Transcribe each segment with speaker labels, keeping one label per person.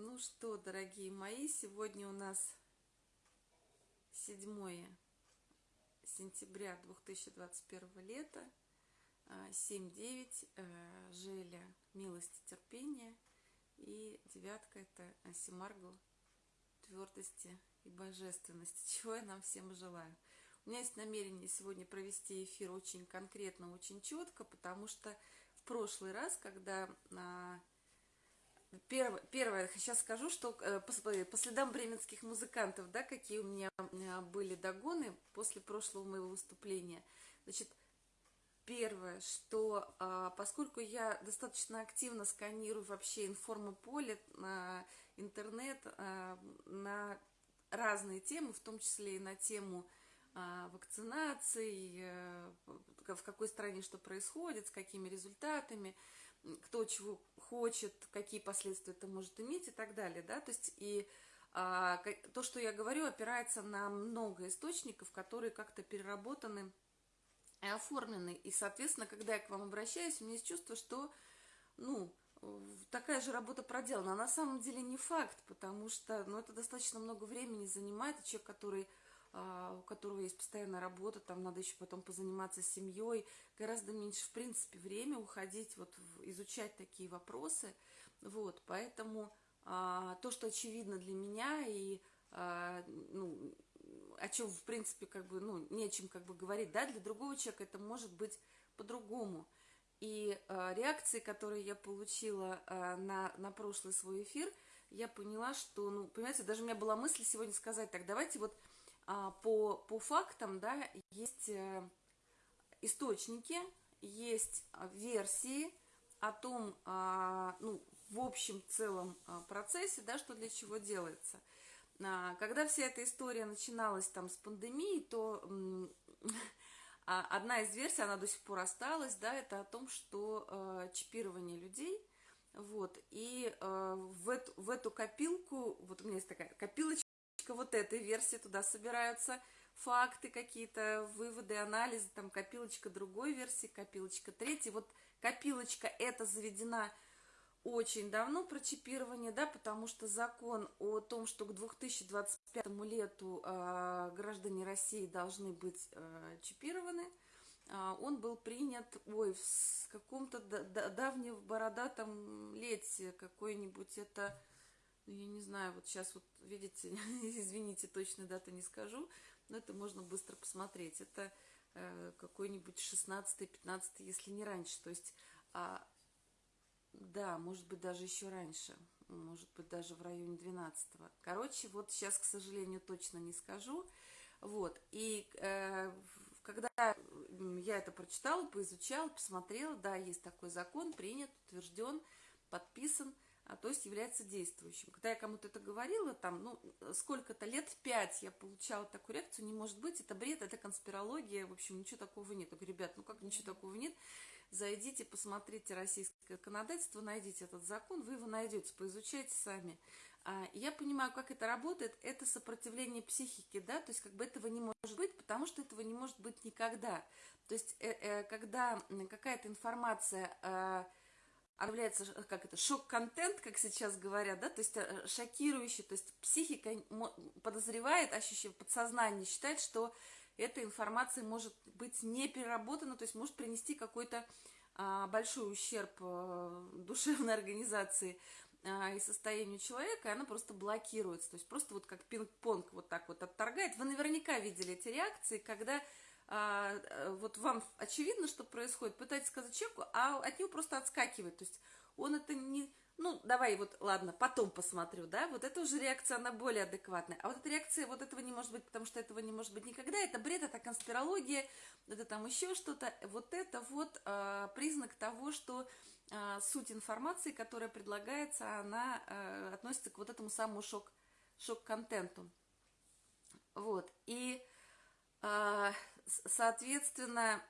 Speaker 1: Ну что, дорогие мои, сегодня у нас 7 сентября 2021 лета, 7-9, э, Желя, милости, терпения, и девятка это Симаргл, твердости и божественности, чего я нам всем желаю. У меня есть намерение сегодня провести эфир очень конкретно, очень четко, потому что в прошлый раз, когда а, Первое, первое, сейчас скажу, что э, по, следам бременских музыкантов, да, какие у меня были догоны после прошлого моего выступления. Значит, первое, что а, поскольку я достаточно активно сканирую вообще информополе, на интернет, а, на разные темы, в том числе и на тему а, вакцинации, в какой стране что происходит, с какими результатами, кто чего хочет, какие последствия это может иметь и так далее, да, то есть и а, то, что я говорю, опирается на много источников, которые как-то переработаны и оформлены, и, соответственно, когда я к вам обращаюсь, у меня есть чувство, что, ну, такая же работа проделана, а на самом деле не факт, потому что, ну, это достаточно много времени занимает, человек, который у которого есть постоянная работа, там надо еще потом позаниматься семьей, гораздо меньше, в принципе, время уходить, вот, изучать такие вопросы, вот, поэтому а, то, что очевидно для меня, и, а, ну, о чем, в принципе, как бы, ну, не о чем, как бы, говорить, да, для другого человека это может быть по-другому, и а, реакции, которые я получила а, на, на прошлый свой эфир, я поняла, что, ну, понимаете, даже у меня была мысль сегодня сказать, так, давайте вот а, по, по фактам, да, есть э, источники, есть а, версии о том, а, ну, в общем целом процессе, да, что для чего делается. Когда вся эта история начиналась там с пандемией, то одна из версий, она до сих пор осталась, да, это о том, что э, чипирование людей, вот, и э, в, эту, в эту копилку, вот у меня есть такая копилочка, копилочка вот этой версии, туда собираются факты какие-то, выводы, анализы, там копилочка другой версии, копилочка третьей. Вот копилочка эта заведена очень давно про чипирование, да, потому что закон о том, что к 2025 лету э, граждане России должны быть э, чипированы, э, он был принят, ой, в каком-то давнем бородатом лете, какой-нибудь это ну, я не знаю, вот сейчас вот, видите, извините, точно даты не скажу, но это можно быстро посмотреть. Это э, какой-нибудь 16-15, если не раньше. То есть, а, да, может быть, даже еще раньше. Может быть, даже в районе 12 -го. Короче, вот сейчас, к сожалению, точно не скажу. Вот, и э, когда я это прочитала, поизучала, посмотрела, да, есть такой закон, принят, утвержден, подписан – а, то есть является действующим. Когда я кому-то это говорила, там, ну, сколько-то лет, пять я получала такую реакцию, не может быть, это бред, это конспирология, в общем, ничего такого нет. Я говорю, ребят, ну как ничего такого нет? Зайдите, посмотрите российское законодательство, найдите этот закон, вы его найдете, поизучайте сами. А, я понимаю, как это работает, это сопротивление психики, да, то есть как бы этого не может быть, потому что этого не может быть никогда. То есть, э, э, когда какая-то информация э, она является, как это, шок-контент, как сейчас говорят, да, то есть э, шокирующий, то есть психика подозревает, ощущение, подсознание считает, что эта информация может быть не переработана, то есть может принести какой-то а, большой ущерб а, душевной организации а, и состоянию человека, и она просто блокируется, то есть просто вот как пинг-понг вот так вот отторгает. Вы наверняка видели эти реакции, когда вот вам очевидно, что происходит, пытаетесь сказать человеку, а от него просто отскакивает. То есть он это не... Ну, давай вот, ладно, потом посмотрю, да, вот это уже реакция, она более адекватная. А вот эта реакция, вот этого не может быть, потому что этого не может быть никогда, это бред, это конспирология, это там еще что-то. Вот это вот а, признак того, что а, суть информации, которая предлагается, она а, относится к вот этому самому шок, шок-контенту. Вот, и... А, соответственно,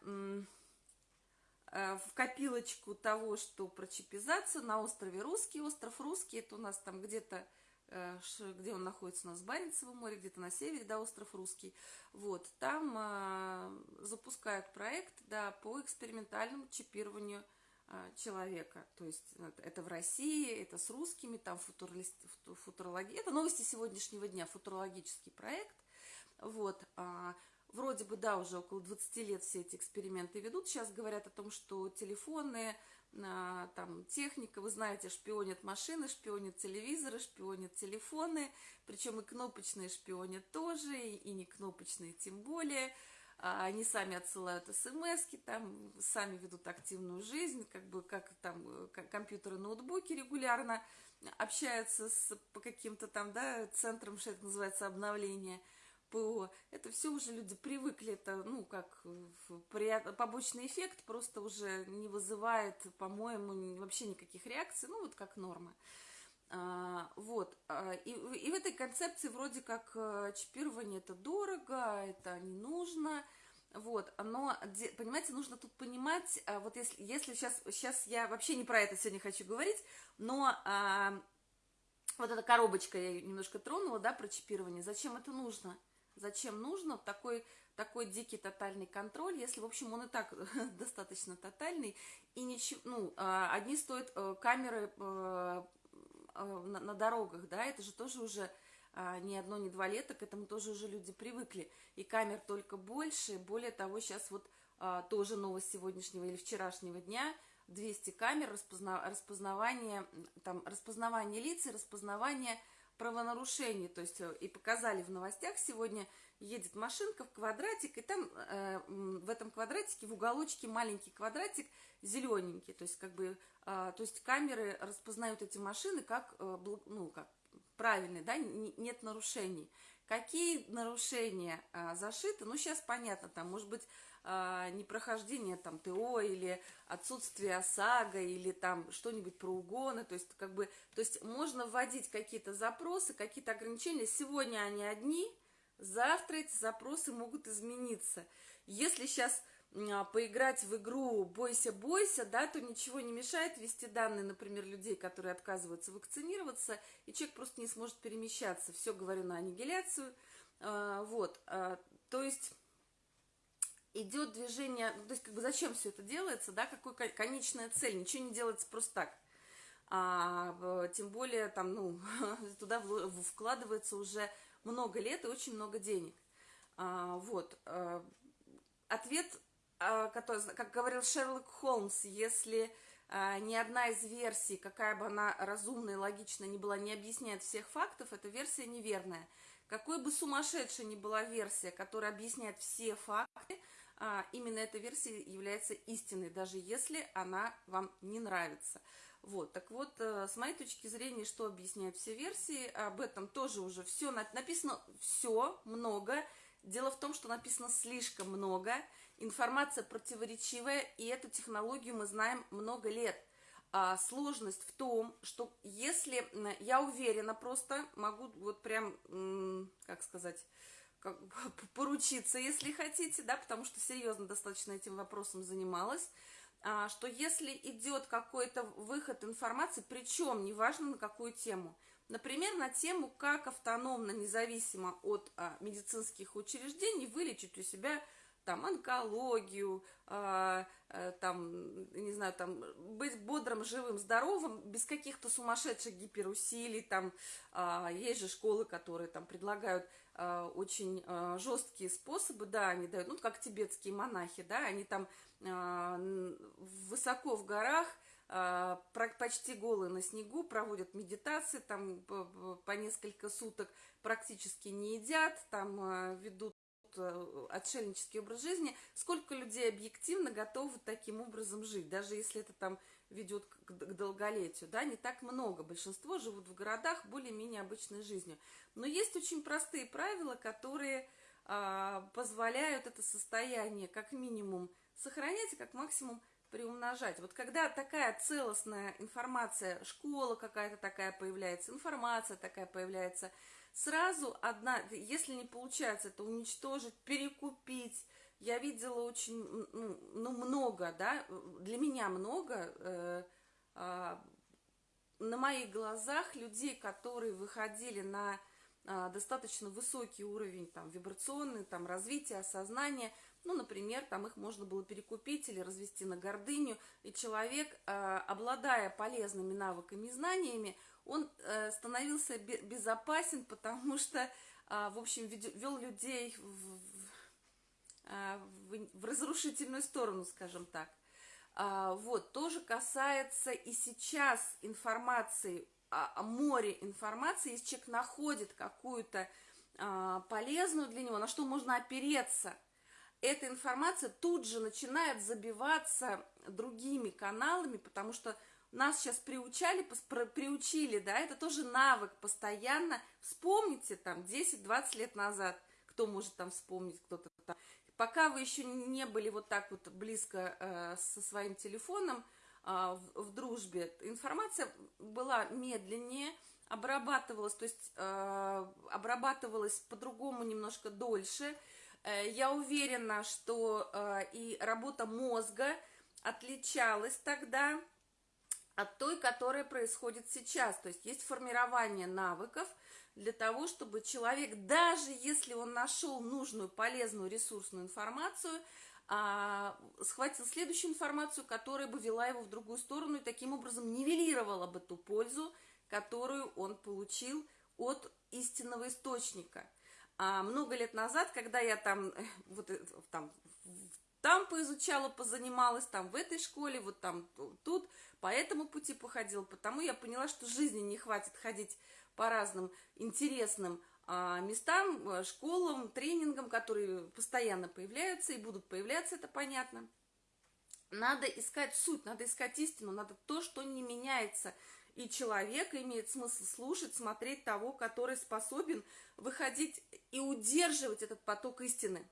Speaker 1: э, в копилочку того, что про чипизацию на острове Русский. Остров Русский, это у нас там где-то, э, где он находится у нас в Баренцевом море, где-то на севере, да, остров Русский. Вот, там а, запускают проект, да, по экспериментальному чипированию человека. То есть это в России, это с русскими, там футурология. Это новости сегодняшнего дня, футурологический проект. Вот. Вроде бы, да, уже около 20 лет все эти эксперименты ведут. Сейчас говорят о том, что телефоны, там, техника, вы знаете, шпионят машины, шпионят телевизоры, шпионят телефоны, причем и кнопочные шпионят тоже, и не кнопочные тем более. А они сами отсылают смс там, сами ведут активную жизнь, как бы как там компьютеры, ноутбуки регулярно общаются с, по каким-то там, да, центрам, что это называется, обновление – ПО, это все уже люди привыкли, это, ну, как побочный эффект, просто уже не вызывает, по-моему, вообще никаких реакций, ну, вот как норма. А, вот, а, и, и в этой концепции вроде как э, чипирование это дорого, это не нужно, вот, но, понимаете, нужно тут понимать, а, вот если, если сейчас, сейчас я вообще не про это сегодня хочу говорить, но а, вот эта коробочка я немножко тронула, да, про чипирование, зачем это нужно? Зачем нужно такой, такой дикий тотальный контроль, если, в общем, он и так достаточно тотальный, и ничего, ну, а, одни стоят э, камеры э, э, на, дорогах, да, это же тоже уже а, не одно, не два лета, к этому тоже уже люди привыкли, и камер только больше, более того, сейчас вот а, тоже новость сегодняшнего или вчерашнего дня, 200 камер распозна, распознавание, там, распознавание лиц и распознавание правонарушений, то есть э, и показали в новостях сегодня, едет машинка в квадратик, и там э, в этом квадратике, в уголочке маленький квадратик зелененький, то есть как бы, э, то есть камеры распознают эти машины как, э, ну, как правильные, да, нет нарушений. Какие нарушения э, зашиты, ну, сейчас понятно, там, может быть, а, непрохождение там ТО или отсутствие ОСАГО или там что-нибудь про угоны, то есть как бы, то есть можно вводить какие-то запросы, какие-то ограничения, сегодня они одни, завтра эти запросы могут измениться. Если сейчас а, поиграть в игру «бойся, бойся», да, то ничего не мешает ввести данные, например, людей, которые отказываются вакцинироваться, и человек просто не сможет перемещаться. Все говорю на аннигиляцию. А, вот, то есть идет движение, ну, то есть как бы зачем все это делается, да, какой конечная цель, ничего не делается просто так. А, тем более там, ну, туда вкладывается уже много лет и очень много денег. А, вот. А, ответ, а, который, как говорил Шерлок Холмс, если а, ни одна из версий, какая бы она разумная и логичная ни была, не объясняет всех фактов, эта версия неверная. Какой бы сумасшедшей ни была версия, которая объясняет все факты, а, именно эта версия является истинной, даже если она вам не нравится. Вот, так вот, э, с моей точки зрения, что объясняют все версии, об этом тоже уже все написано, все, много. Дело в том, что написано слишком много, информация противоречивая, и эту технологию мы знаем много лет. А сложность в том, что если, я уверена просто, могу вот прям, как сказать, как, поручиться, если хотите, да, потому что серьезно достаточно этим вопросом занималась, а, что если идет какой-то выход информации, причем неважно на какую тему, например, на тему, как автономно, независимо от а, медицинских учреждений вылечить у себя там онкологию, а, а, там, не знаю, там, быть бодрым, живым, здоровым, без каких-то сумасшедших гиперусилий, там, а, есть же школы, которые там предлагают очень а, жесткие способы, да, они дают, ну, как тибетские монахи, да, они там а, высоко в горах, почти голые на снегу, проводят медитации, там по несколько суток практически не едят, там ведут отшельнический образ жизни, сколько людей объективно готовы таким образом жить, даже если это там ведет к, долголетию, да, не так много. Большинство живут в городах более-менее обычной жизнью. Но есть очень простые правила, которые а, позволяют это состояние как минимум сохранять, и как максимум приумножать. Вот когда такая целостная информация, школа какая-то такая появляется, информация такая появляется, сразу одна, если не получается это уничтожить, перекупить, я видела очень, ну, ну много, да, для меня много, э, э, на моих глазах людей, которые выходили на э, достаточно высокий уровень там, вибрационный, там, развития, осознания, ну, например, там их можно было перекупить или развести на гордыню, и человек, обладая полезными навыками и знаниями, он становился безопасен, потому что, в общем, вел людей в, в, в разрушительную сторону, скажем так. А, вот, тоже касается и сейчас информации, о море информации, если человек находит какую-то а, полезную для него, на что можно опереться, эта информация тут же начинает забиваться другими каналами, потому что нас сейчас приучали, приучили, да, это тоже навык постоянно. Вспомните там 10-20 лет назад, кто может там вспомнить, кто-то там Пока вы еще не были вот так вот близко э, со своим телефоном э, в, в дружбе, информация была медленнее, обрабатывалась, то есть э, обрабатывалась по-другому немножко дольше. Э, я уверена, что э, и работа мозга отличалась тогда от той, которая происходит сейчас. То есть есть формирование навыков – для того, чтобы человек, даже если он нашел нужную, полезную, ресурсную информацию, а, схватил следующую информацию, которая бы вела его в другую сторону и таким образом нивелировала бы ту пользу, которую он получил от истинного источника. А много лет назад, когда я там, вот, э, там, там поизучала, позанималась, там в этой школе, вот там тут, по этому пути походила, потому я поняла, что жизни не хватит ходить по разным интересным а, местам, э, школам, тренингам, которые постоянно появляются и будут появляться, это понятно. Надо искать суть, надо искать истину, надо то, что не меняется. И человек имеет смысл слушать, смотреть того, который способен выходить и удерживать этот поток истины.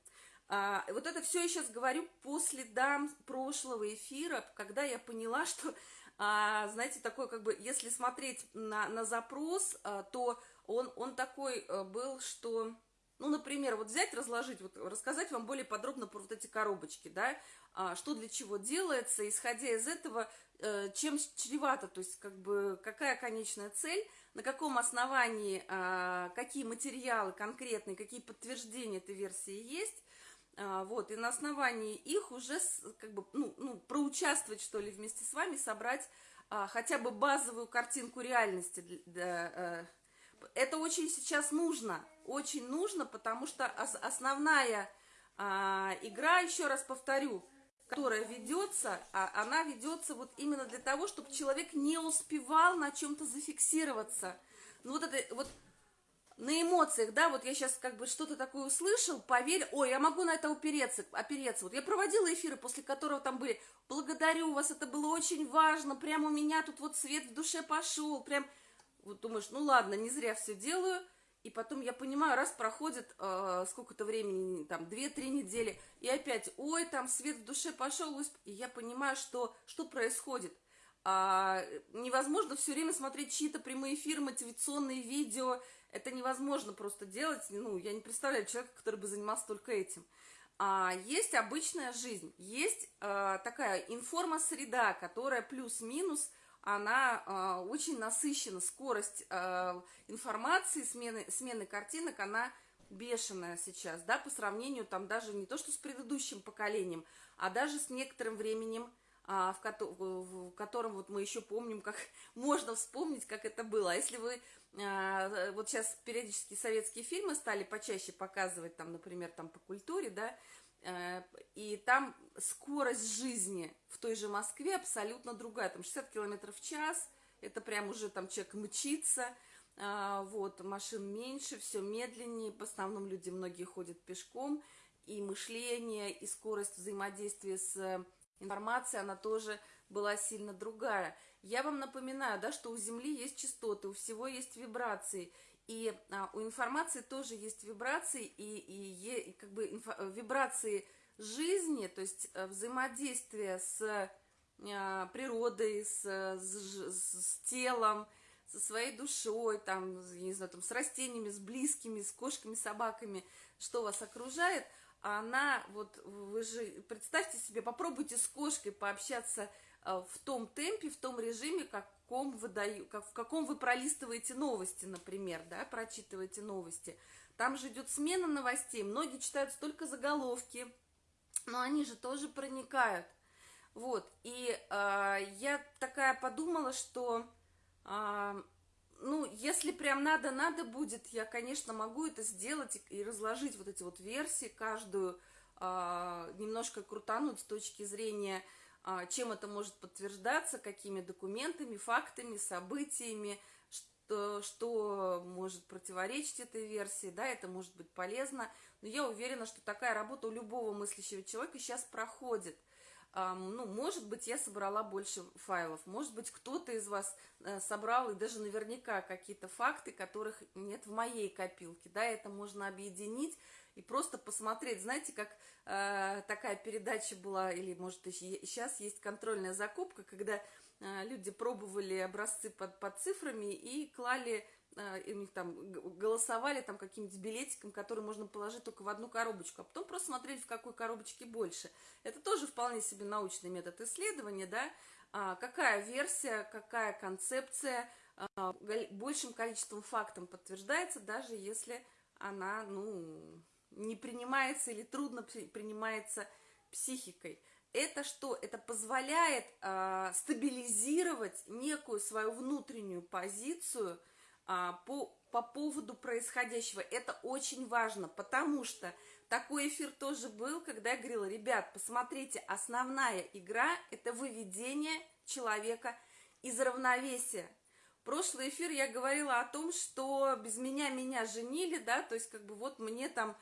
Speaker 1: А, вот это все я сейчас говорю по следам прошлого эфира, когда я поняла, что а, знаете, такой как бы, если смотреть на, на запрос, а, то он, он такой а, был, что, ну, например, вот взять, разложить, вот рассказать вам более подробно про вот эти коробочки, да, а, что для чего делается, исходя из этого, а, чем чревато, то есть, как бы, какая конечная цель, на каком основании, а, какие материалы конкретные, какие подтверждения этой версии есть, вот, и на основании их уже, как бы, ну, ну, проучаствовать, что ли, вместе с вами, собрать а, хотя бы базовую картинку реальности. Для, для, э, это очень сейчас нужно, очень нужно, потому что ос, основная а, игра, еще раз повторю, которая ведется, а, она ведется вот именно для того, чтобы человек не успевал на чем-то зафиксироваться. Ну, вот это, вот на эмоциях, да, вот я сейчас как бы что-то такое услышал, поверь, ой, я могу на это упереться, опереться. Вот я проводила эфиры, после которого там были, благодарю вас, это было очень важно, прям у меня тут вот свет в душе пошел, прям, вот думаешь, ну ладно, не зря все делаю, и потом я понимаю, раз проходит э, сколько-то времени, там, 2-3 недели, и опять, ой, там свет в душе пошел, и я понимаю, что, что происходит. А, невозможно все время смотреть чьи-то прямые эфиры, мотивационные видео, это невозможно просто делать, ну, я не представляю человека, который бы занимался только этим. А есть обычная жизнь, есть э, такая информосреда, которая плюс-минус, она э, очень насыщена, скорость э, информации, смены, смены картинок, она бешеная сейчас, да, по сравнению там даже не то, что с предыдущим поколением, а даже с некоторым временем, в, ко в котором вот мы еще помним, как можно вспомнить, как это было. А если вы а, вот сейчас периодически советские фильмы стали почаще показывать, там, например, там по культуре, да, э, и там скорость жизни в той же Москве абсолютно другая, там 60 километров в час, это прям уже там человек мчится, а, вот, машин меньше, все медленнее, в основном люди многие ходят пешком, и мышление, и скорость взаимодействия с информацией, она тоже была сильно другая. Я вам напоминаю, да, что у Земли есть частоты, у всего есть вибрации, и а, у информации тоже есть вибрации, и, и, и как бы инфо, вибрации жизни, то есть э, взаимодействие с а, природой, с, с, с телом, со своей душой, там, не знаю, там, с растениями, с близкими, с кошками, собаками, что вас окружает, она, вот, вы же, представьте себе, попробуйте с кошкой пообщаться Э, в том темпе, в том режиме, каком вы даю, как, в каком вы пролистываете новости, например, да, прочитываете новости. Там же идет смена новостей, многие читают столько заголовки, но они же тоже проникают. Вот, и э, я такая подумала, что, э, ну, если прям надо, надо будет, я, конечно, могу это сделать и разложить вот эти вот версии, каждую э, немножко крутануть с точки зрения, э, чем это может подтверждаться, какими документами, фактами, событиями, что, что может противоречить этой версии, да, это может быть полезно, но я уверена, что такая работа у любого мыслящего человека сейчас проходит – ну, может быть, я собрала больше файлов, может быть, кто-то из вас э, собрал, и даже наверняка какие-то факты, которых нет в моей копилке, да, это можно объединить и просто посмотреть, знаете, как э, такая передача была, или, может, и сейчас есть контрольная закупка, когда э, люди пробовали образцы под, под цифрами и клали и у них там голосовали там каким-нибудь билетиком, который можно положить только в одну коробочку, а потом просто смотрели, в какой коробочке больше. Это тоже вполне себе научный метод исследования, да, а, какая версия, какая концепция а, большим количеством фактов подтверждается, даже если она, ну, не принимается или трудно принимается психикой. Это что? Это позволяет э, стабилизировать некую свою внутреннюю позицию – а, по, по поводу происходящего. Это очень важно, потому что такой эфир тоже был, когда я говорила, ребят, посмотрите, основная игра – это выведение человека из равновесия. Прошлый эфир я говорила о том, что без меня меня женили, да, то есть как бы вот мне там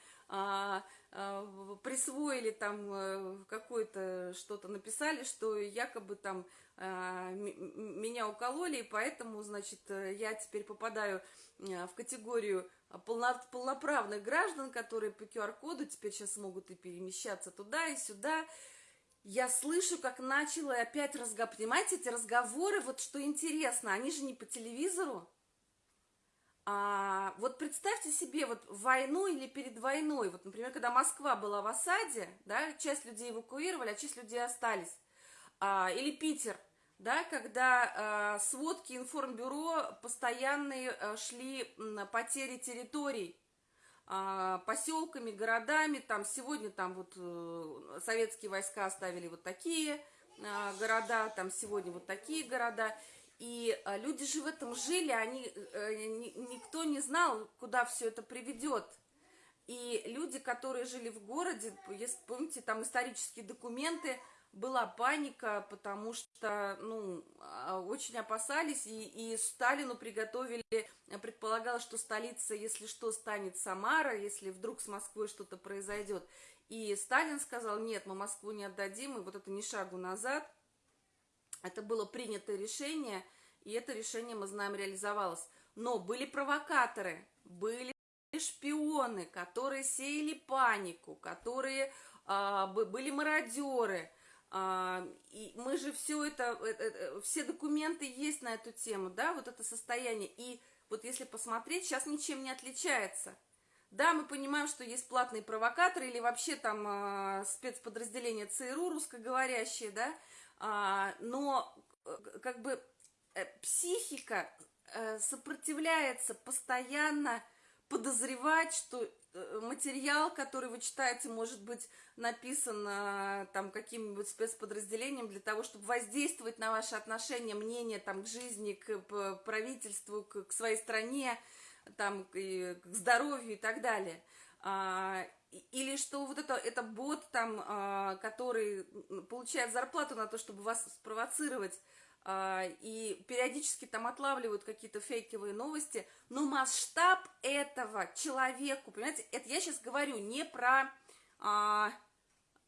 Speaker 1: присвоили там э, какое-то что-то написали, что якобы там а, меня укололи, и поэтому, значит, э, я теперь попадаю э, в категорию полно, полноправных граждан, которые по QR-коду теперь сейчас могут и перемещаться туда и сюда. Я слышу, как начала опять разговор. Понимаете, эти разговоры, вот что интересно, они же не по телевизору. А, вот представьте себе, вот войну или перед войной, вот, например, когда Москва была в осаде, да, часть людей эвакуировали, а часть людей остались. А, или Питер, да, когда а, сводки информбюро постоянные а, шли на потери территорий, а, поселками, городами, там сегодня там вот а, советские войска оставили вот такие а, города, там сегодня вот такие города, и а, люди же в этом жили, они, ни, никто не знал, куда все это приведет. И люди, которые жили в городе, если помните, там исторические документы, была паника, потому что, ну, а, очень опасались, и, и Сталину приготовили, предполагалось, что столица, если что, станет Самара, если вдруг с Москвой что-то произойдет. И Сталин сказал, нет, мы Москву не отдадим, и вот это не шагу назад. Это было принятое решение, и это решение, мы знаем, реализовалось. Но были провокаторы, были шпионы, которые сеяли панику, которые а, были мародеры, а, и мы же все это, это, э, все документы есть на эту тему, да, вот это состояние. И вот если посмотреть, сейчас ничем не отличается. Да, мы понимаем, что есть платные провокаторы или вообще там э, спецподразделения ЦРУ русскоговорящие, да, а, но э, как бы э, психика э, сопротивляется постоянно подозревать, что материал, который вы читаете, может быть написан там каким-нибудь спецподразделением для того, чтобы воздействовать на ваши отношения, мнение там к жизни, к правительству, к, своей стране, там, к, к здоровью и так далее. Или что вот это, это бот там, а, который получает зарплату на то, чтобы вас спровоцировать, а, и периодически там отлавливают какие-то фейковые новости, но масштаб этого человеку, понимаете, это я сейчас говорю не про а,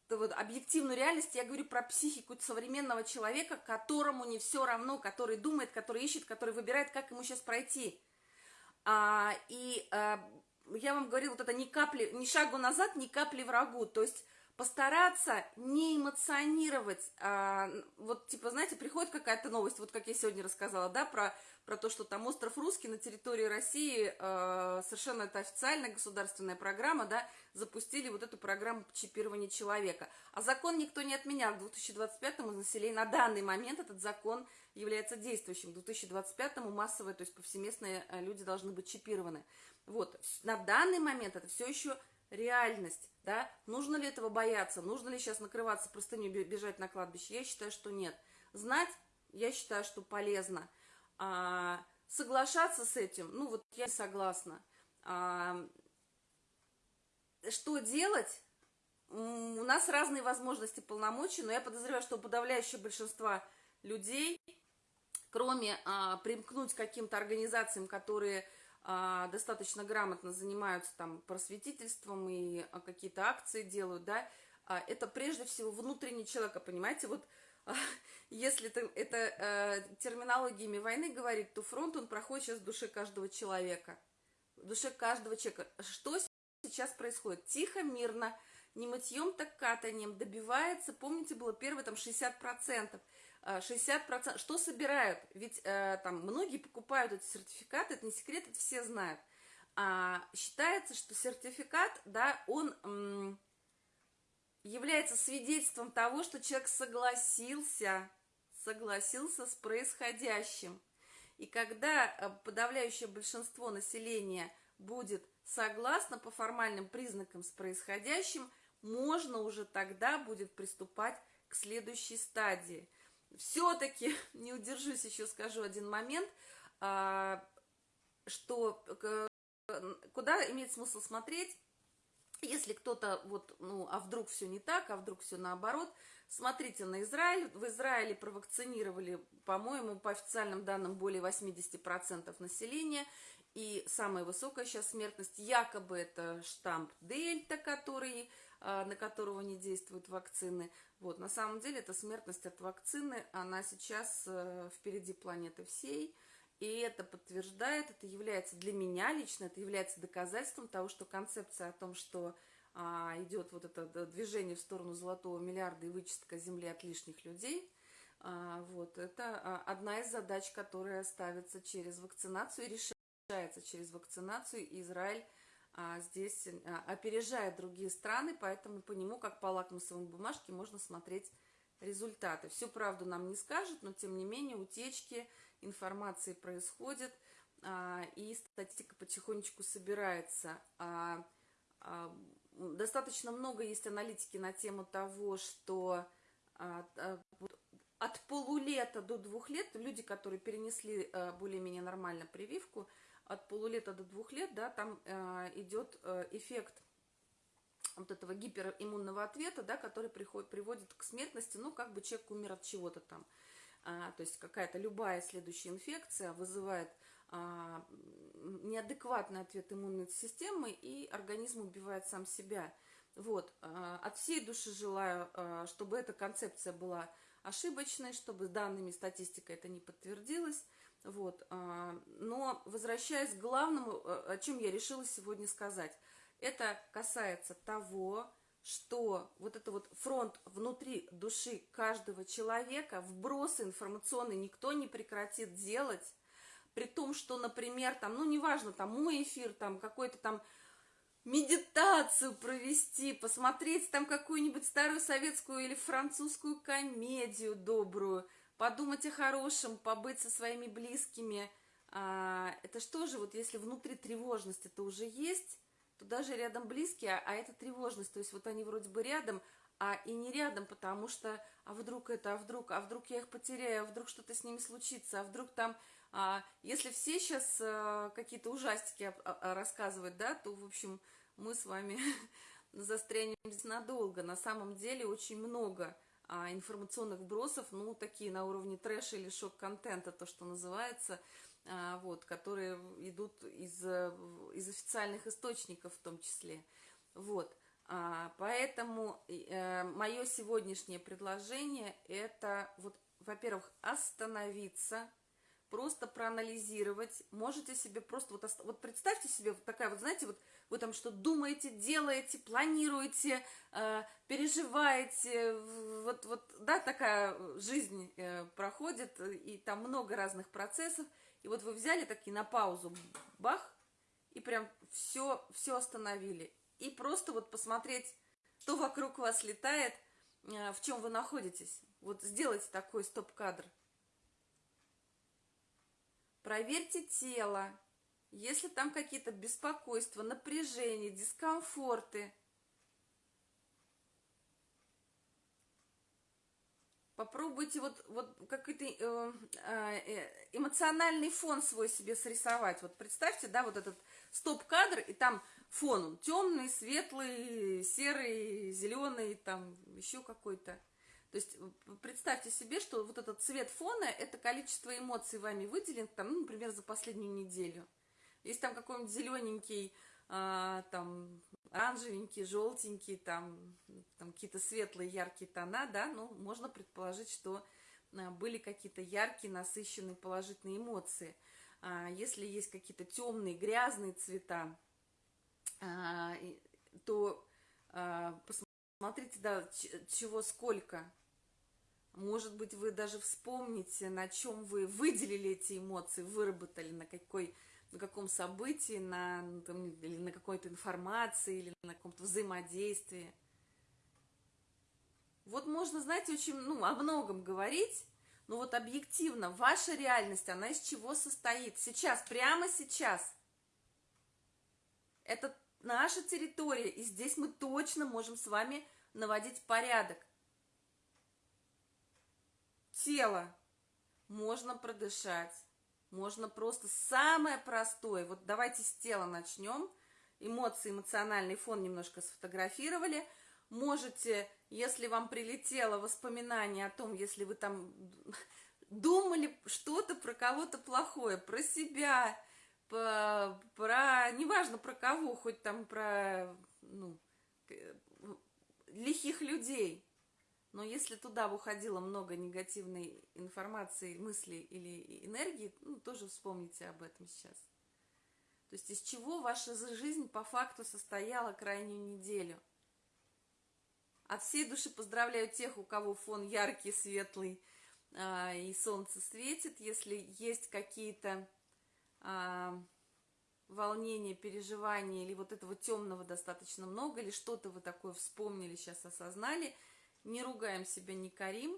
Speaker 1: вот, объективную реальность, я говорю про психику современного человека, которому не все равно, который думает, который ищет, который выбирает, как ему сейчас пройти. А, и а, я вам говорю, вот это ни капли, ни шагу назад, ни капли врагу, то есть постараться не эмоционировать, а, вот, типа, знаете, приходит какая-то новость, вот как я сегодня рассказала, да, про, про то, что там остров Русский на территории России, а, совершенно это официальная государственная программа, да, запустили вот эту программу чипирования человека. А закон никто не отменял, в 2025-му население, на данный момент этот закон является действующим, в 2025-му массовое, то есть повсеместные люди должны быть чипированы. Вот, на данный момент это все еще реальность, да, нужно ли этого бояться, нужно ли сейчас накрываться простыней, бежать на кладбище, я считаю, что нет. Знать, я считаю, что полезно. А, соглашаться с этим, ну вот я согласна. А, что делать? У нас разные возможности полномочий, но я подозреваю, что у подавляющего большинства людей, кроме а, примкнуть к каким-то организациям, которые достаточно грамотно занимаются там просветительством и а, какие-то акции делают, да, а, это прежде всего внутренний человека, понимаете, вот если это, это э, терминологиями войны говорить, то фронт он проходит сейчас в душе каждого человека, в душе каждого человека. Что сейчас происходит? Тихо, мирно, не мытьем, так катанием добивается, помните, было первое там 60%, 60%. Что собирают? Ведь э, там многие покупают эти сертификаты, это не секрет, это все знают. А, считается, что сертификат, да, он является свидетельством того, что человек согласился, согласился с происходящим. И когда э, подавляющее большинство населения будет согласно по формальным признакам с происходящим, можно уже тогда будет приступать к следующей стадии – все-таки не удержусь, еще скажу один момент, а, что куда имеет смысл смотреть, если кто-то вот, ну, а вдруг все не так, а вдруг все наоборот, смотрите на Израиль. В Израиле провакцинировали, по-моему, по официальным данным, более 80% населения. И самая высокая сейчас смертность, якобы это штамп Дельта, который, на которого не действуют вакцины. Вот, на самом деле, эта смертность от вакцины, она сейчас э, впереди планеты всей, и это подтверждает, это является для меня лично, это является доказательством того, что концепция о том, что а, идет вот это движение в сторону золотого миллиарда и вычистка Земли от лишних людей, а, вот, это а, одна из задач, которая ставится через вакцинацию и решается через вакцинацию, и Израиль а, здесь а, опережает другие страны, поэтому по нему, как по лакмусовой бумажке, можно смотреть результаты. Всю правду нам не скажет, но тем не менее утечки информации происходят, а, и статистика потихонечку собирается. А, а, достаточно много есть аналитики на тему того, что а, а, от полулета до двух лет люди, которые перенесли а, более-менее нормально прививку, от полулета до двух лет, да, там э, идет э, эффект вот этого гипериммунного ответа, да, который приходит, приводит к смертности, ну, как бы человек умер от чего-то там. А, то есть какая-то любая следующая инфекция вызывает а, неадекватный ответ иммунной системы, и организм убивает сам себя. Вот, а, от всей души желаю, а, чтобы эта концепция была ошибочной, чтобы данными статистикой это не подтвердилось, вот. А, но возвращаясь к главному, э, о чем я решила сегодня сказать, это касается того, что вот это вот фронт внутри души каждого человека, вбросы информационные никто не прекратит делать, при том, что, например, там, ну, неважно, там, мой эфир, там, какой-то там медитацию провести, посмотреть там какую-нибудь старую советскую или французскую комедию добрую, подумать о хорошем, побыть со своими близкими. А, это что же, вот если внутри тревожность это уже есть, то даже рядом близкие, а, это тревожность, то есть вот они вроде бы рядом, а и не рядом, потому что, а вдруг это, а вдруг, а вдруг я их потеряю, а вдруг что-то с ними случится, а вдруг там, а, если все сейчас а, какие-то ужастики а, а, рассказывать, да, то, в общем, мы с вами застрянем здесь надолго. На самом деле очень много а, информационных вбросов, ну, такие на уровне трэша или шок-контента, то, что называется, а, вот, которые идут из, из официальных источников в том числе. Вот, а, поэтому э, мое сегодняшнее предложение это, вот, во-первых, остановиться, просто проанализировать, можете себе просто, вот, вот представьте себе, такая вот, знаете, вот вы там что думаете, делаете, планируете, э, переживаете, вот, вот, да, такая жизнь э, проходит, и там много разных процессов, и вот вы взяли такие на паузу, бах, и прям все, все остановили, и просто вот посмотреть, что вокруг вас летает, э, в чем вы находитесь, вот сделайте такой стоп-кадр, Проверьте тело, если там какие-то беспокойства, напряжения, дискомфорты, попробуйте вот, вот какой-то э, э, эмоциональный фон свой себе срисовать. Вот представьте, да, вот этот стоп-кадр, и там фон, он темный, светлый, серый, зеленый, там еще какой-то. То есть представьте себе, что вот этот цвет фона – это количество эмоций вами выделен, там, ну, например, за последнюю неделю. Если там какой-нибудь зелененький, а, там, оранжевенький, желтенький, там, там какие-то светлые, яркие тона, да, ну, можно предположить, что а, были какие-то яркие, насыщенные положительные эмоции. А, если есть какие-то темные, грязные цвета, а, то а, посмотрите, да, чего сколько. Может быть, вы даже вспомните, на чем вы выделили эти эмоции, выработали, на какой на каком событии, на, там, или на какой-то информации, или на каком-то взаимодействии. Вот можно, знаете, очень, ну, о многом говорить, но вот объективно, ваша реальность, она из чего состоит? Сейчас, прямо сейчас. Это наша территория, и здесь мы точно можем с вами наводить порядок. Тело можно продышать, можно просто самое простое. Вот давайте с тела начнем. Эмоции, эмоциональный фон немножко сфотографировали. Можете, если вам прилетело воспоминание о том, если вы там думали что-то про кого-то плохое, про себя, по, про, неважно про кого, хоть там про, ну, лихих людей, но если туда уходило много негативной информации, мыслей или энергии, ну, тоже вспомните об этом сейчас. То есть из чего ваша жизнь по факту состояла крайнюю неделю. От всей души поздравляю тех, у кого фон яркий, светлый, а, и солнце светит. Если есть какие-то а, волнения, переживания, или вот этого темного достаточно много, или что-то вы такое вспомнили, сейчас осознали – не ругаем себя, не корим,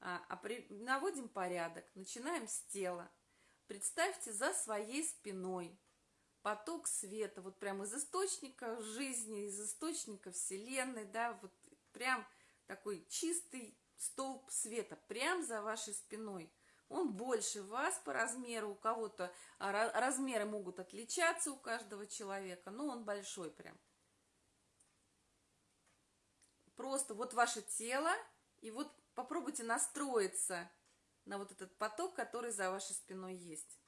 Speaker 1: а, а при, наводим порядок. Начинаем с тела. Представьте за своей спиной поток света, вот прямо из источника жизни, из источника Вселенной, да, вот прям такой чистый столб света, прям за вашей спиной. Он больше вас по размеру, у кого-то размеры могут отличаться у каждого человека, но он большой прям. Просто вот ваше тело, и вот попробуйте настроиться на вот этот поток, который за вашей спиной есть.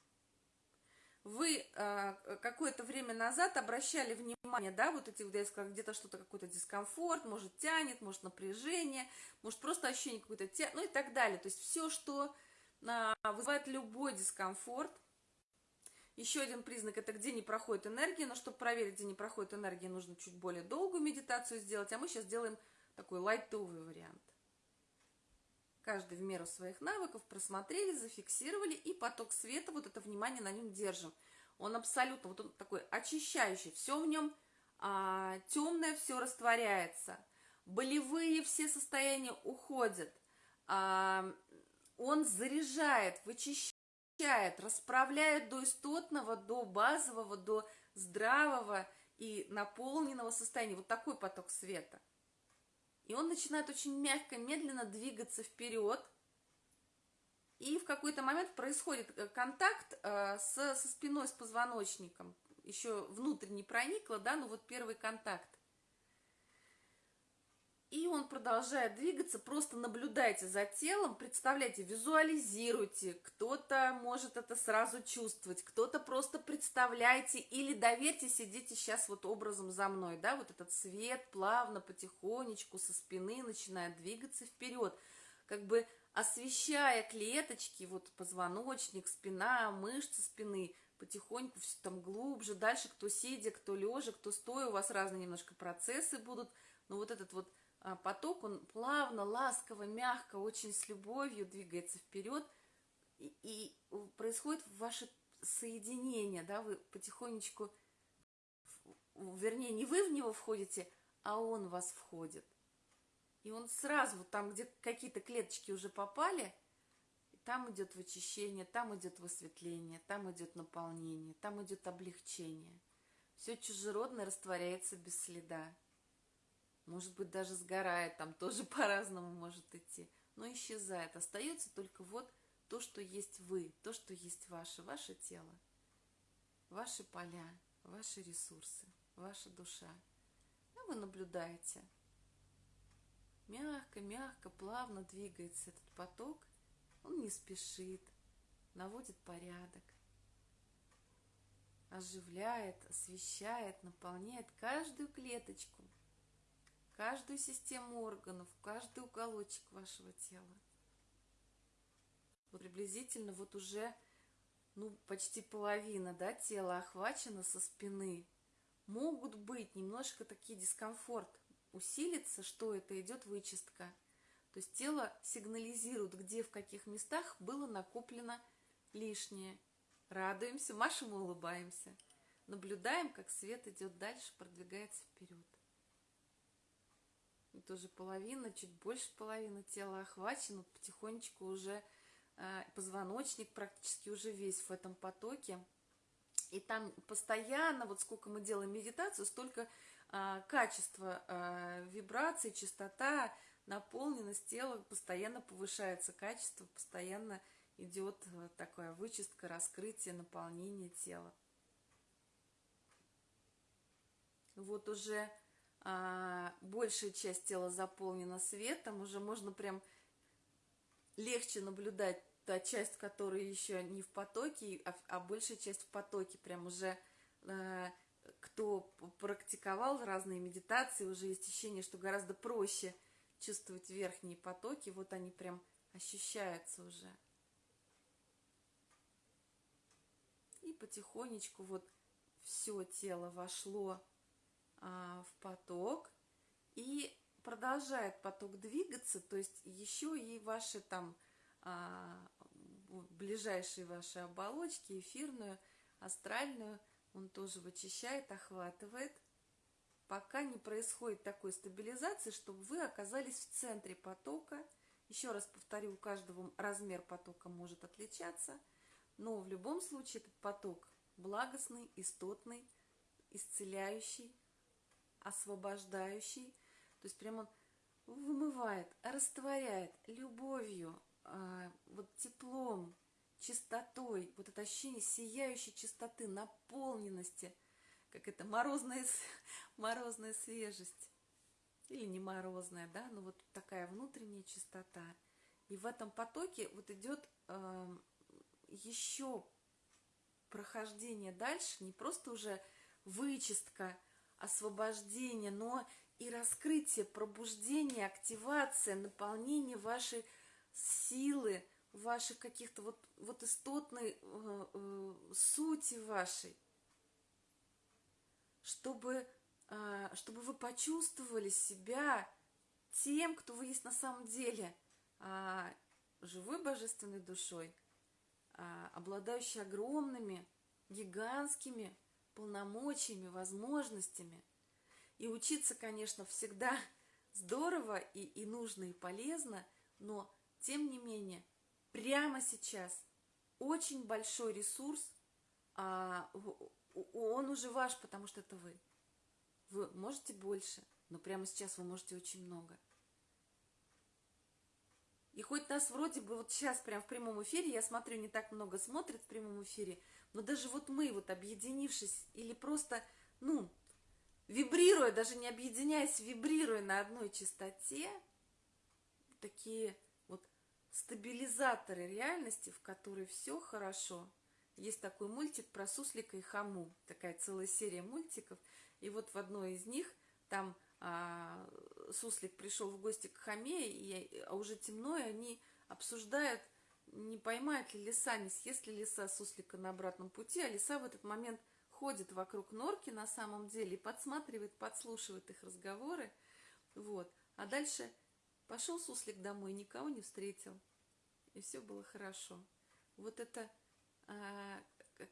Speaker 1: Вы э, какое-то время назад обращали внимание, да, вот эти, я сказала, где-то что-то, какой-то дискомфорт, может тянет, может напряжение, может просто ощущение какой-то тя... ну и так далее. То есть все, что э, вызывает любой дискомфорт. Еще один признак – это где не проходит энергия, но чтобы проверить, где не проходит энергия, нужно чуть более долгую медитацию сделать, а мы сейчас делаем такой лайтовый вариант. Каждый в меру своих навыков просмотрели, зафиксировали, и поток света, вот это внимание на нем держим. Он абсолютно, вот он такой очищающий, все в нем а, темное, все растворяется. Болевые все состояния уходят. А, он заряжает, вычищает, расправляет до истотного, до базового, до здравого и наполненного состояния. Вот такой поток света – и он начинает очень мягко, медленно двигаться вперед. И в какой-то момент происходит э, контакт э, со, со спиной, с позвоночником. Еще внутрь не проникло, да, но вот первый контакт. И он продолжает двигаться, просто наблюдайте за телом, представляйте, визуализируйте. Кто-то может это сразу чувствовать, кто-то просто представляйте или доверьтесь, идите сейчас вот образом за мной, да, вот этот свет плавно, потихонечку со спины начинает двигаться вперед, как бы освещая клеточки, вот позвоночник, спина, мышцы спины, потихоньку все там глубже, дальше кто сидя, кто лежа, кто стоя, у вас разные немножко процессы будут, но вот этот вот поток, он плавно, ласково, мягко, очень с любовью двигается вперед, и, и происходит ваше соединение, да, вы потихонечку, вернее, не вы в него входите, а он в вас входит. И он сразу, там, где какие-то клеточки уже попали, там идет вычищение, там идет высветление, там идет наполнение, там идет облегчение. Все чужеродное растворяется без следа. Может быть, даже сгорает, там тоже по-разному может идти, но исчезает. Остается только вот то, что есть вы, то, что есть ваше, ваше тело, ваши поля, ваши ресурсы, ваша душа. А вы наблюдаете. Мягко, мягко, плавно двигается этот поток. Он не спешит, наводит порядок, оживляет, освещает, наполняет каждую клеточку, каждую систему органов, каждый уголочек вашего тела. Вот приблизительно вот уже ну, почти половина да, тела охвачена со спины. Могут быть немножко такие дискомфорт, усилится, что это идет вычистка. То есть тело сигнализирует, где, в каких местах было накоплено лишнее. Радуемся, машем и улыбаемся. Наблюдаем, как свет идет дальше, продвигается вперед. Тоже половина, чуть больше половины тела охвачена, потихонечку уже э, позвоночник практически уже весь в этом потоке. И там постоянно, вот сколько мы делаем медитацию, столько э, качества э, вибраций, частота, наполненность тела постоянно повышается, качество постоянно идет э, такая вычистка, раскрытие, наполнение тела. Вот уже а, большая часть тела заполнена светом, уже можно прям легче наблюдать та часть, которая еще не в потоке, а, а большая часть в потоке, прям уже а, кто практиковал разные медитации, уже есть ощущение, что гораздо проще чувствовать верхние потоки, вот они прям ощущаются уже. И потихонечку вот все тело вошло в поток и продолжает поток двигаться, то есть еще и ваши там а, ближайшие ваши оболочки, эфирную, астральную, он тоже вычищает, охватывает, пока не происходит такой стабилизации, чтобы вы оказались в центре потока. Еще раз повторю, у каждого размер потока может отличаться – но в любом случае этот поток благостный, истотный, исцеляющий, освобождающий. То есть прямо он вымывает, растворяет любовью, а, вот теплом, чистотой, вот это ощущение сияющей чистоты, наполненности, как это морозная, морозная свежесть. Или не морозная, да, но вот такая внутренняя чистота. И в этом потоке вот идет еще прохождение дальше, не просто уже вычистка, освобождение, но и раскрытие, пробуждение, активация, наполнение вашей силы, ваших каких-то вот, вот истотной э, э, сути вашей, чтобы, э, чтобы вы почувствовали себя тем, кто вы есть на самом деле, э, живой божественной душой – а, обладающий огромными, гигантскими полномочиями, возможностями. И учиться, конечно, всегда здорово и, и нужно, и полезно, но, тем не менее, прямо сейчас очень большой ресурс, а, он уже ваш, потому что это вы. Вы можете больше, но прямо сейчас вы можете очень много – и хоть нас вроде бы вот сейчас прям в прямом эфире, я смотрю, не так много смотрят в прямом эфире, но даже вот мы вот объединившись или просто, ну, вибрируя, даже не объединяясь, вибрируя на одной частоте, такие вот стабилизаторы реальности, в которой все хорошо. Есть такой мультик про суслика и хаму, такая целая серия мультиков, и вот в одной из них там а, суслик пришел в гости к хаме, и, а уже темно, и они обсуждают, не поймает ли лиса, не съест ли лиса суслика на обратном пути, а лиса в этот момент ходит вокруг норки на самом деле и подсматривает, подслушивает их разговоры, вот. А дальше пошел суслик домой, никого не встретил, и все было хорошо. Вот это, а,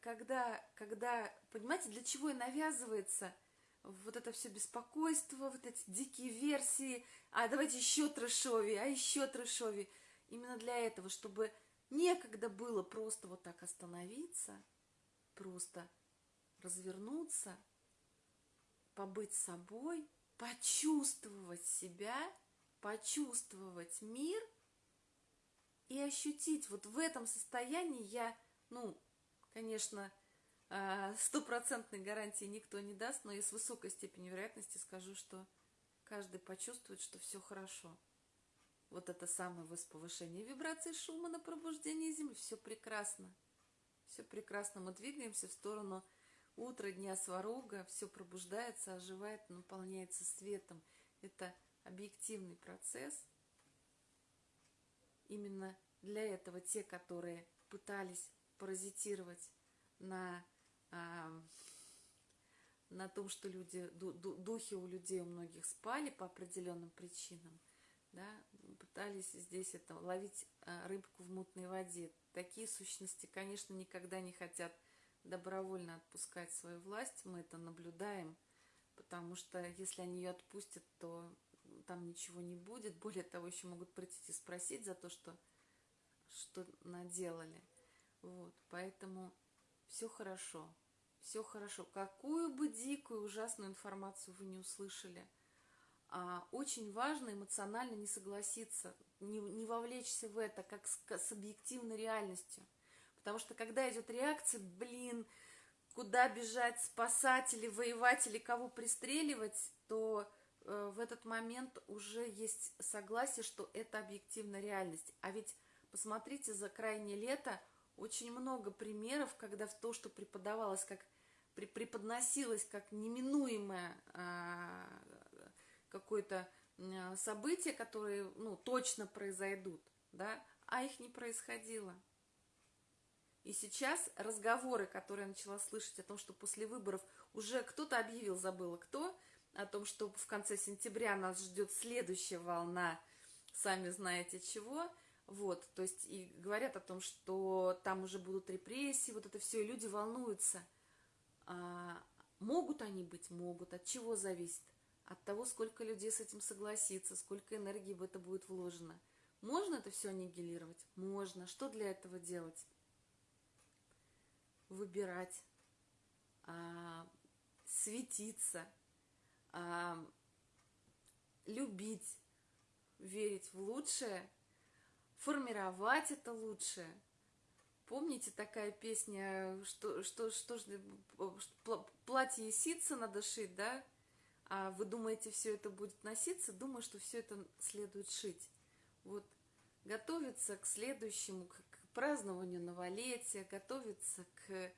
Speaker 1: когда, когда, понимаете, для чего и навязывается – вот это все беспокойство, вот эти дикие версии, а давайте еще трэшови, а еще трэшови. Именно для этого, чтобы некогда было просто вот так остановиться, просто развернуться, побыть собой, почувствовать себя, почувствовать мир и ощутить. Вот в этом состоянии я, ну, конечно, а, стопроцентной гарантии никто не даст, но я с высокой степенью вероятности скажу, что каждый почувствует, что все хорошо. Вот это самое повышение вибрации шума на пробуждение Земли. Все прекрасно. Все прекрасно. Мы двигаемся в сторону утра, дня сварога. Все пробуждается, оживает, наполняется светом. Это объективный процесс. Именно для этого те, которые пытались паразитировать на на том, что люди, духи у людей у многих спали по определенным причинам, да, пытались здесь это ловить а, рыбку в мутной воде. Такие сущности, конечно, никогда не хотят добровольно отпускать свою власть, мы это наблюдаем, потому что если они ее отпустят, то там ничего не будет. Более того, еще могут прийти и спросить за то, что, что наделали. Вот, поэтому все хорошо, все хорошо. Какую бы дикую, ужасную информацию вы не услышали, очень важно эмоционально не согласиться, не, не вовлечься в это, как с, с объективной реальностью. Потому что когда идет реакция, блин, куда бежать, спасать или воевать, или кого пристреливать, то э, в этот момент уже есть согласие, что это объективная реальность. А ведь посмотрите, за крайнее лето очень много примеров, когда в то, что преподавалось как преподносилось как неминуемое а, какое-то а, событие, которые ну, точно произойдут, да, а их не происходило. И сейчас разговоры, которые я начала слышать о том, что после выборов уже кто-то объявил, забыла кто, о том, что в конце сентября нас ждет следующая волна, сами знаете чего, вот, то есть и говорят о том, что там уже будут репрессии, вот это все, и люди волнуются. А, могут они быть? Могут. От чего зависит? От того, сколько людей с этим согласится, сколько энергии в это будет вложено. Можно это все аннигилировать? Можно. Что для этого делать? Выбирать, а, светиться, а, любить, верить в лучшее – формировать это лучше. Помните такая песня, что, что, что ж, платье ситца надо шить, да? А вы думаете, все это будет носиться? Думаю, что все это следует шить. Вот готовиться к следующему, к, празднованию новолетия, готовиться к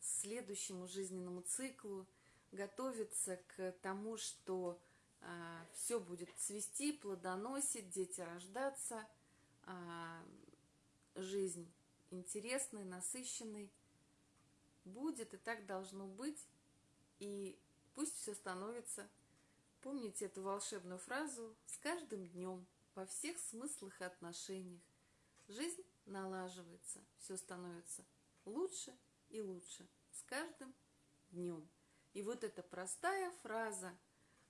Speaker 1: следующему жизненному циклу, готовиться к тому, что а, все будет цвести, плодоносить, дети рождаться – а, жизнь интересной, насыщенной. Будет и так должно быть. И пусть все становится. Помните эту волшебную фразу «С каждым днем во всех смыслах и отношениях жизнь налаживается, все становится лучше и лучше с каждым днем». И вот эта простая фраза,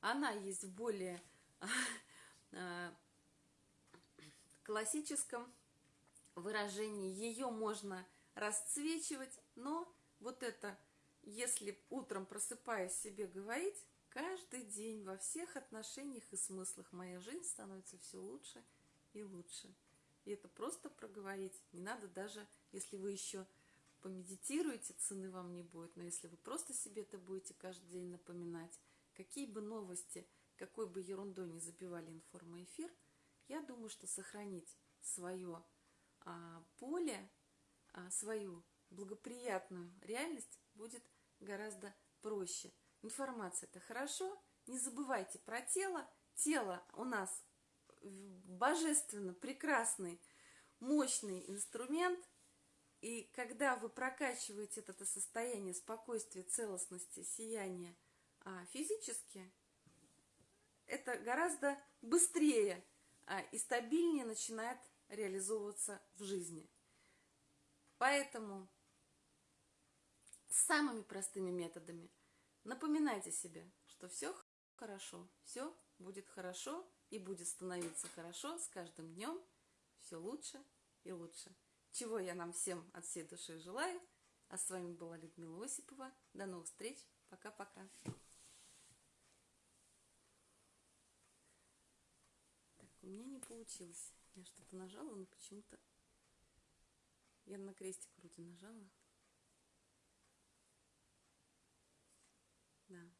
Speaker 1: она есть в более а, классическом выражении ее можно расцвечивать, но вот это, если утром просыпаясь себе говорить, каждый день во всех отношениях и смыслах моя жизнь становится все лучше и лучше. И это просто проговорить. Не надо даже, если вы еще помедитируете, цены вам не будет. Но если вы просто себе это будете каждый день напоминать, какие бы новости, какой бы ерундой не забивали информоэфир – я думаю, что сохранить свое а, поле, а, свою благоприятную реальность будет гораздо проще. Информация это хорошо, не забывайте про тело. Тело у нас божественно прекрасный, мощный инструмент. И когда вы прокачиваете это состояние спокойствия, целостности, сияния а, физически, это гораздо быстрее а, и стабильнее начинает реализовываться в жизни. Поэтому самыми простыми методами напоминайте себе, что все хорошо, все будет хорошо и будет становиться хорошо с каждым днем все лучше и лучше. чего я нам всем от всей души желаю. А с вами была Людмила Осипова. До новых встреч. Пока-пока. Так, у меня не получилось. Я что-то нажала, но почему-то... Я на крестик вроде нажала. да.